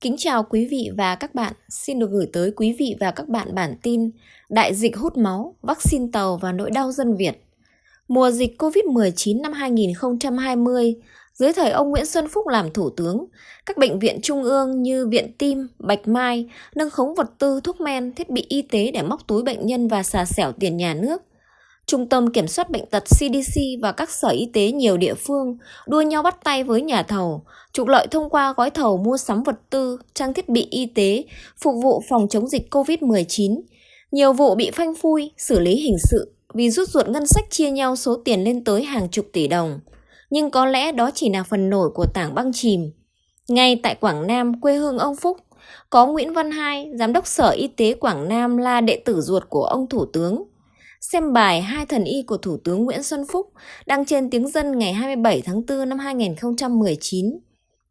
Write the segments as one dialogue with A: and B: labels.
A: Kính chào quý vị và các bạn. Xin được gửi tới quý vị và các bạn bản tin Đại dịch hút máu, vaccine tàu và nỗi đau dân Việt. Mùa dịch COVID-19 năm 2020, dưới thời ông Nguyễn Xuân Phúc làm thủ tướng, các bệnh viện trung ương như Viện Tim, Bạch Mai nâng khống vật tư, thuốc men, thiết bị y tế để móc túi bệnh nhân và xà xẻo tiền nhà nước – Trung tâm Kiểm soát Bệnh tật CDC và các sở y tế nhiều địa phương đua nhau bắt tay với nhà thầu, trục lợi thông qua gói thầu mua sắm vật tư, trang thiết bị y tế, phục vụ phòng chống dịch COVID-19. Nhiều vụ bị phanh phui, xử lý hình sự vì rút ruột ngân sách chia nhau số tiền lên tới hàng chục tỷ đồng. Nhưng có lẽ đó chỉ là phần nổi của tảng băng chìm. Ngay tại Quảng Nam, quê hương ông Phúc, có Nguyễn Văn Hai, Giám đốc Sở Y tế Quảng Nam là đệ tử ruột của ông Thủ tướng xem bài Hai thần y của Thủ tướng Nguyễn Xuân Phúc đăng trên tiếng dân ngày 27 tháng 4 năm 2019,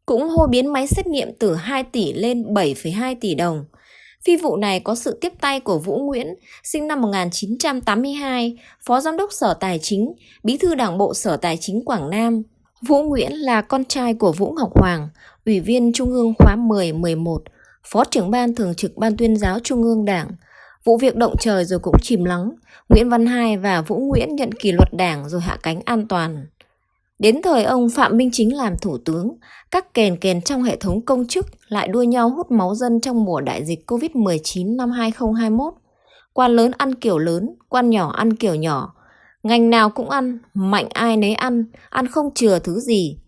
A: cũng hô biến máy xét nghiệm từ 2 tỷ lên 7,2 tỷ đồng. Phi vụ này có sự tiếp tay của Vũ Nguyễn, sinh năm 1982, Phó Giám đốc Sở Tài chính, Bí thư Đảng bộ Sở Tài chính Quảng Nam. Vũ Nguyễn là con trai của Vũ Ngọc Hoàng, Ủy viên Trung ương khóa 10-11, Phó trưởng ban thường trực Ban tuyên giáo Trung ương Đảng, Vụ việc động trời rồi cũng chìm lắng, Nguyễn Văn Hai và Vũ Nguyễn nhận kỷ luật đảng rồi hạ cánh an toàn. Đến thời ông Phạm Minh Chính làm thủ tướng, các kèn kèn trong hệ thống công chức lại đua nhau hút máu dân trong mùa đại dịch Covid-19 năm 2021. Quan lớn ăn kiểu lớn, quan nhỏ ăn kiểu nhỏ. Ngành nào cũng ăn, mạnh ai nấy ăn, ăn không chừa thứ gì.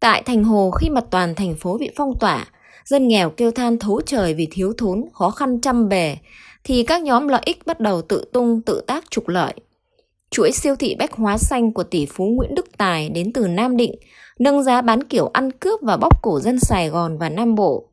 A: Tại Thành Hồ khi mà toàn thành phố bị phong tỏa, dân nghèo kêu than thấu trời vì thiếu thốn, khó khăn trăm bề, thì các nhóm lợi ích bắt đầu tự tung tự tác trục lợi. Chuỗi siêu thị bách hóa xanh của tỷ phú Nguyễn Đức Tài đến từ Nam Định nâng giá bán kiểu ăn cướp và bóc cổ dân Sài Gòn và Nam Bộ.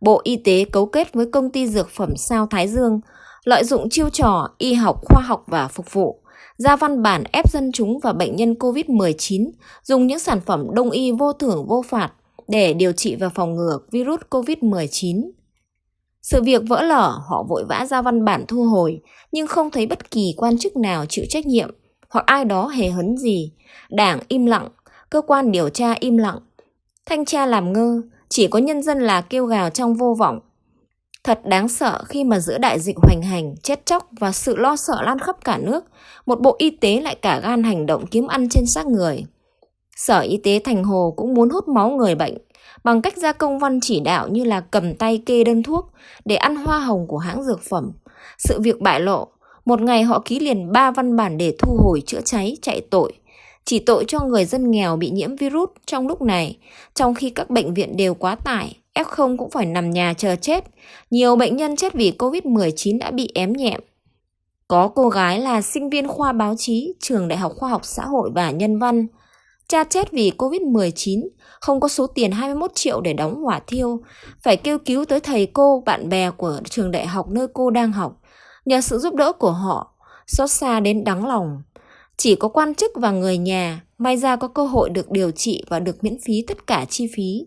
A: Bộ Y tế cấu kết với công ty dược phẩm Sao Thái Dương, lợi dụng chiêu trò y học khoa học và phục vụ, ra văn bản ép dân chúng và bệnh nhân COVID-19 dùng những sản phẩm đông y vô thưởng vô phạt để điều trị và phòng ngừa virus COVID-19. Sự việc vỡ lở, họ vội vã ra văn bản thu hồi, nhưng không thấy bất kỳ quan chức nào chịu trách nhiệm hoặc ai đó hề hấn gì. Đảng im lặng, cơ quan điều tra im lặng. Thanh tra làm ngơ, chỉ có nhân dân là kêu gào trong vô vọng. Thật đáng sợ khi mà giữa đại dịch hoành hành, chết chóc và sự lo sợ lan khắp cả nước, một bộ y tế lại cả gan hành động kiếm ăn trên xác người. Sở Y tế Thành Hồ cũng muốn hút máu người bệnh, bằng cách ra công văn chỉ đạo như là cầm tay kê đơn thuốc để ăn hoa hồng của hãng dược phẩm. Sự việc bại lộ, một ngày họ ký liền ba văn bản để thu hồi chữa cháy chạy tội. Chỉ tội cho người dân nghèo bị nhiễm virus trong lúc này, trong khi các bệnh viện đều quá tải, F0 cũng phải nằm nhà chờ chết. Nhiều bệnh nhân chết vì Covid-19 đã bị ém nhẹm. Có cô gái là sinh viên khoa báo chí, trường Đại học Khoa học Xã hội và Nhân văn, Cha chết vì Covid-19, không có số tiền 21 triệu để đóng hỏa thiêu, phải kêu cứu tới thầy cô, bạn bè của trường đại học nơi cô đang học. Nhờ sự giúp đỡ của họ, xót xa đến đắng lòng. Chỉ có quan chức và người nhà may ra có cơ hội được điều trị và được miễn phí tất cả chi phí.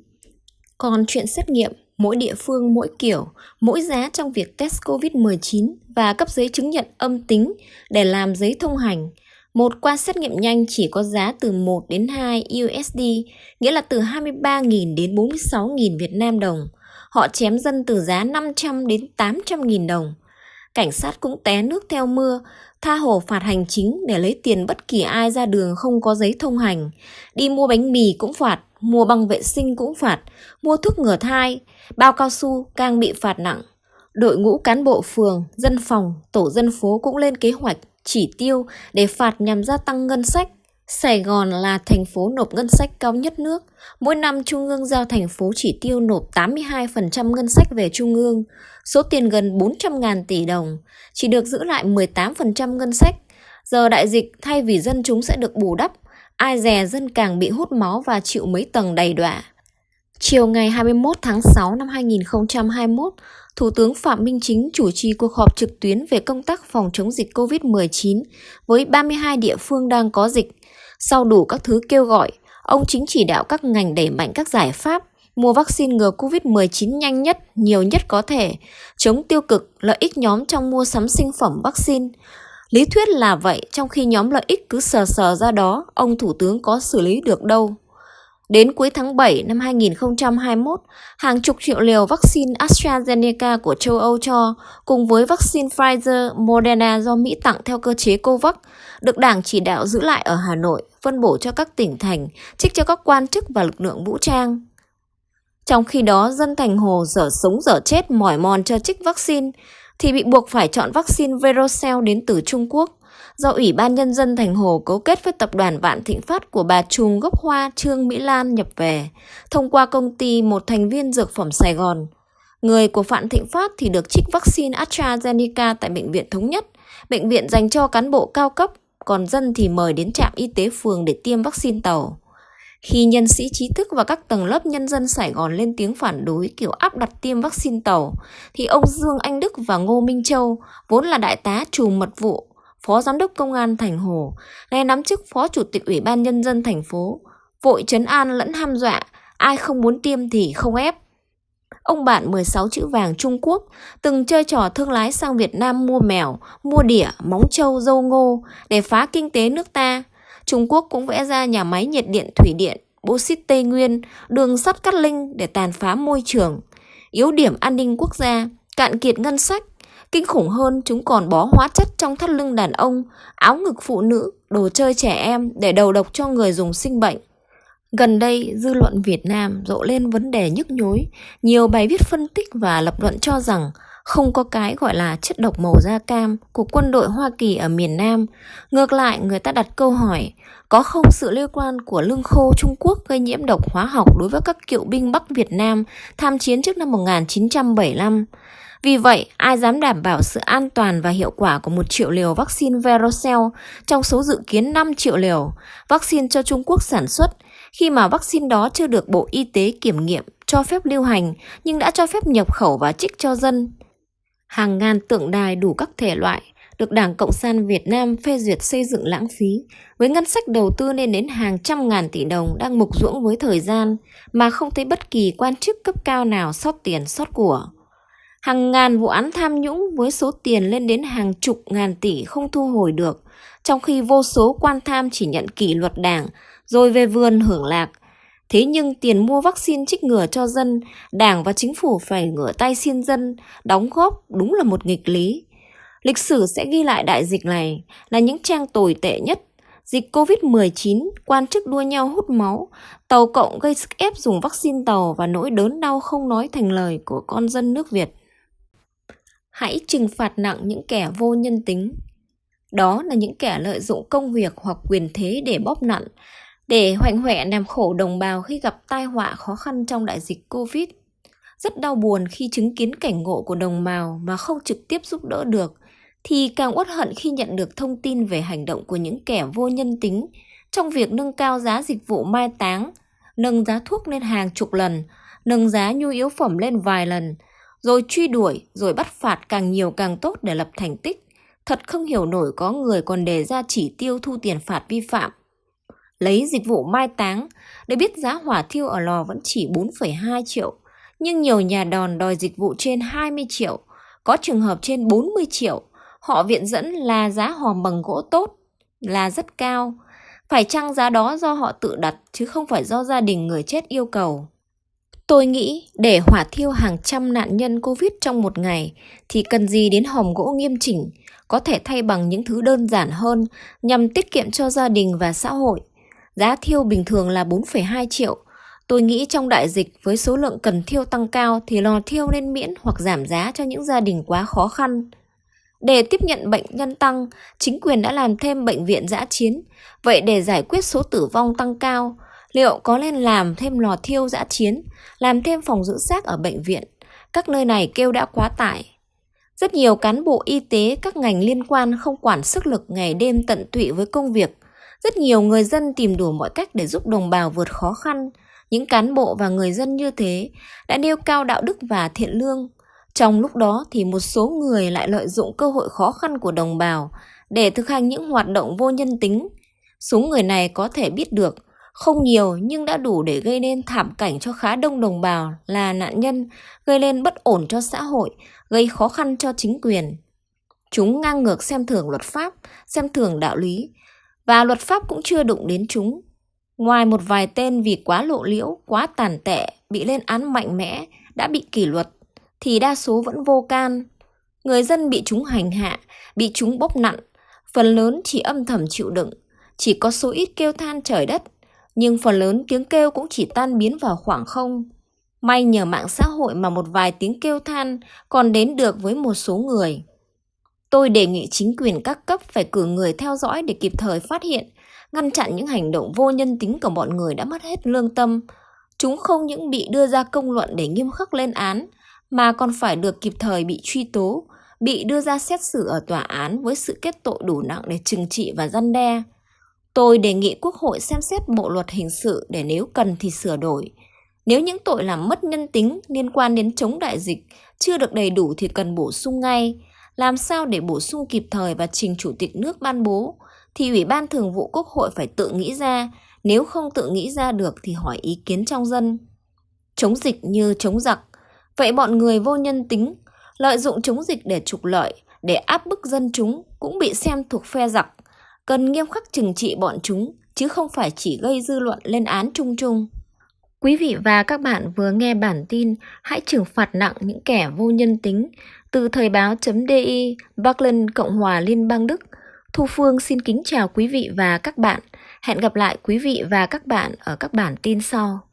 A: Còn chuyện xét nghiệm, mỗi địa phương mỗi kiểu, mỗi giá trong việc test COVID-19 và cấp giấy chứng nhận âm tính để làm giấy thông hành – một qua xét nghiệm nhanh chỉ có giá từ 1 đến 2 USD, nghĩa là từ 23.000 đến 46.000 Việt Nam đồng. Họ chém dân từ giá 500 đến 800.000 đồng. Cảnh sát cũng té nước theo mưa, tha hồ phạt hành chính để lấy tiền bất kỳ ai ra đường không có giấy thông hành. Đi mua bánh mì cũng phạt, mua băng vệ sinh cũng phạt, mua thuốc ngừa thai, bao cao su càng bị phạt nặng. Đội ngũ cán bộ phường, dân phòng, tổ dân phố cũng lên kế hoạch chỉ tiêu để phạt nhằm gia tăng ngân sách. Sài Gòn là thành phố nộp ngân sách cao nhất nước. Mỗi năm Trung ương giao thành phố chỉ tiêu nộp 82% ngân sách về Trung ương, số tiền gần 400.000 tỷ đồng, chỉ được giữ lại 18% ngân sách. Giờ đại dịch thay vì dân chúng sẽ được bù đắp, ai dè dân càng bị hút máu và chịu mấy tầng đầy đọa. Chiều ngày 21 tháng 6 năm 2021, Thủ tướng Phạm Minh Chính chủ trì cuộc họp trực tuyến về công tác phòng chống dịch COVID-19 với 32 địa phương đang có dịch. Sau đủ các thứ kêu gọi, ông Chính chỉ đạo các ngành đẩy mạnh các giải pháp mua vaccine ngừa COVID-19 nhanh nhất, nhiều nhất có thể, chống tiêu cực, lợi ích nhóm trong mua sắm sinh phẩm vaccine. Lý thuyết là vậy, trong khi nhóm lợi ích cứ sờ sờ ra đó, ông Thủ tướng có xử lý được đâu. Đến cuối tháng 7 năm 2021, hàng chục triệu liều vaccine AstraZeneca của châu Âu cho, cùng với vaccine Pfizer, Moderna do Mỹ tặng theo cơ chế COVAX, được Đảng chỉ đạo giữ lại ở Hà Nội, phân bổ cho các tỉnh thành, trích cho các quan chức và lực lượng vũ trang. Trong khi đó, dân thành hồ dở sống dở chết mỏi mòn cho trích vaccine, thì bị buộc phải chọn vaccine Verocell đến từ Trung Quốc do Ủy ban Nhân dân Thành Hồ cấu kết với tập đoàn Vạn Thịnh Phát của bà Trùm Gốc Hoa Trương Mỹ Lan nhập về, thông qua công ty một thành viên dược phẩm Sài Gòn. Người của Vạn Thịnh Phát thì được trích vaccine AstraZeneca tại Bệnh viện Thống Nhất, bệnh viện dành cho cán bộ cao cấp, còn dân thì mời đến trạm y tế phường để tiêm vaccine tàu. Khi nhân sĩ trí thức và các tầng lớp nhân dân Sài Gòn lên tiếng phản đối kiểu áp đặt tiêm vaccine tàu, thì ông Dương Anh Đức và Ngô Minh Châu, vốn là đại tá trùm mật vụ, phó giám đốc công an thành Hồ, nay nắm chức phó chủ tịch ủy ban nhân dân thành phố, vội trấn an lẫn ham dọa, ai không muốn tiêm thì không ép. Ông bạn 16 chữ vàng Trung Quốc từng chơi trò thương lái sang Việt Nam mua mèo, mua đỉa, móng trâu, dâu ngô để phá kinh tế nước ta. Trung Quốc cũng vẽ ra nhà máy nhiệt điện thủy điện, bô xít Tây Nguyên, đường sắt Cát Linh để tàn phá môi trường, yếu điểm an ninh quốc gia, cạn kiệt ngân sách, Kinh khủng hơn, chúng còn bó hóa chất trong thắt lưng đàn ông, áo ngực phụ nữ, đồ chơi trẻ em để đầu độc cho người dùng sinh bệnh. Gần đây, dư luận Việt Nam rộ lên vấn đề nhức nhối. Nhiều bài viết phân tích và lập luận cho rằng không có cái gọi là chất độc màu da cam của quân đội Hoa Kỳ ở miền Nam. Ngược lại, người ta đặt câu hỏi, có không sự liên quan của lương khô Trung Quốc gây nhiễm độc hóa học đối với các cựu binh Bắc Việt Nam tham chiến trước năm 1975? Vì vậy, ai dám đảm bảo sự an toàn và hiệu quả của một triệu liều vaccine Verocell trong số dự kiến 5 triệu liều vaccine cho Trung Quốc sản xuất khi mà vaccine đó chưa được Bộ Y tế kiểm nghiệm, cho phép lưu hành nhưng đã cho phép nhập khẩu và trích cho dân. Hàng ngàn tượng đài đủ các thể loại được Đảng Cộng sản Việt Nam phê duyệt xây dựng lãng phí, với ngân sách đầu tư lên đến hàng trăm ngàn tỷ đồng đang mục ruỗng với thời gian mà không thấy bất kỳ quan chức cấp cao nào sót tiền sót của hàng ngàn vụ án tham nhũng với số tiền lên đến hàng chục ngàn tỷ không thu hồi được, trong khi vô số quan tham chỉ nhận kỷ luật đảng rồi về vườn hưởng lạc. Thế nhưng tiền mua vaccine trích ngừa cho dân, đảng và chính phủ phải ngửa tay xin dân, đóng góp đúng là một nghịch lý. Lịch sử sẽ ghi lại đại dịch này là những trang tồi tệ nhất. Dịch Covid-19, quan chức đua nhau hút máu, tàu cộng gây sức ép dùng vaccine tàu và nỗi đớn đau không nói thành lời của con dân nước Việt hãy trừng phạt nặng những kẻ vô nhân tính. Đó là những kẻ lợi dụng công việc hoặc quyền thế để bóp nặn, để hoành hoẹ làm khổ đồng bào khi gặp tai họa khó khăn trong đại dịch Covid. Rất đau buồn khi chứng kiến cảnh ngộ của đồng bào mà không trực tiếp giúp đỡ được, thì càng uất hận khi nhận được thông tin về hành động của những kẻ vô nhân tính trong việc nâng cao giá dịch vụ mai táng, nâng giá thuốc lên hàng chục lần, nâng giá nhu yếu phẩm lên vài lần, rồi truy đuổi, rồi bắt phạt càng nhiều càng tốt để lập thành tích. Thật không hiểu nổi có người còn đề ra chỉ tiêu thu tiền phạt vi phạm. Lấy dịch vụ mai táng, để biết giá hỏa thiêu ở lò vẫn chỉ 4,2 triệu, nhưng nhiều nhà đòn đòi dịch vụ trên 20 triệu, có trường hợp trên 40 triệu. Họ viện dẫn là giá hòm bằng gỗ tốt, là rất cao. Phải chăng giá đó do họ tự đặt chứ không phải do gia đình người chết yêu cầu. Tôi nghĩ để hỏa thiêu hàng trăm nạn nhân Covid trong một ngày thì cần gì đến hòm gỗ nghiêm chỉnh, có thể thay bằng những thứ đơn giản hơn nhằm tiết kiệm cho gia đình và xã hội. Giá thiêu bình thường là 4,2 triệu. Tôi nghĩ trong đại dịch với số lượng cần thiêu tăng cao thì lò thiêu nên miễn hoặc giảm giá cho những gia đình quá khó khăn. Để tiếp nhận bệnh nhân tăng, chính quyền đã làm thêm bệnh viện giã chiến. Vậy để giải quyết số tử vong tăng cao, liệu có nên làm thêm lò thiêu giã chiến, làm thêm phòng giữ xác ở bệnh viện? Các nơi này kêu đã quá tải. Rất nhiều cán bộ y tế các ngành liên quan không quản sức lực ngày đêm tận tụy với công việc. Rất nhiều người dân tìm đủ mọi cách để giúp đồng bào vượt khó khăn. Những cán bộ và người dân như thế đã nêu cao đạo đức và thiện lương. Trong lúc đó thì một số người lại lợi dụng cơ hội khó khăn của đồng bào để thực hành những hoạt động vô nhân tính. Số người này có thể biết được không nhiều nhưng đã đủ để gây nên thảm cảnh cho khá đông đồng bào là nạn nhân, gây lên bất ổn cho xã hội, gây khó khăn cho chính quyền. Chúng ngang ngược xem thường luật pháp, xem thường đạo lý, và luật pháp cũng chưa đụng đến chúng. Ngoài một vài tên vì quá lộ liễu, quá tàn tệ, bị lên án mạnh mẽ, đã bị kỷ luật, thì đa số vẫn vô can. Người dân bị chúng hành hạ, bị chúng bóc nặn, phần lớn chỉ âm thầm chịu đựng, chỉ có số ít kêu than trời đất, nhưng phần lớn tiếng kêu cũng chỉ tan biến vào khoảng không. May nhờ mạng xã hội mà một vài tiếng kêu than còn đến được với một số người. Tôi đề nghị chính quyền các cấp phải cử người theo dõi để kịp thời phát hiện, ngăn chặn những hành động vô nhân tính của bọn người đã mất hết lương tâm. Chúng không những bị đưa ra công luận để nghiêm khắc lên án, mà còn phải được kịp thời bị truy tố, bị đưa ra xét xử ở tòa án với sự kết tội đủ nặng để trừng trị và răn đe. Tôi đề nghị Quốc hội xem xét bộ luật hình sự để nếu cần thì sửa đổi. Nếu những tội làm mất nhân tính liên quan đến chống đại dịch chưa được đầy đủ thì cần bổ sung ngay. Làm sao để bổ sung kịp thời và trình Chủ tịch nước ban bố thì Ủy ban Thường vụ Quốc hội phải tự nghĩ ra, nếu không tự nghĩ ra được thì hỏi ý kiến trong dân. Chống dịch như chống giặc, vậy bọn người vô nhân tính, lợi dụng chống dịch để trục lợi, để áp bức dân chúng cũng bị xem thuộc phe giặc cần nghiêm khắc trừng trị bọn chúng, chứ không phải chỉ gây dư luận lên án chung chung. Quý vị và các bạn vừa nghe bản tin Hãy trừng phạt nặng những kẻ vô nhân tính từ thời báo.di Berlin, Cộng hòa Liên bang Đức. Thu Phương xin kính chào quý vị và các bạn. Hẹn gặp lại quý vị và các bạn ở các bản tin sau.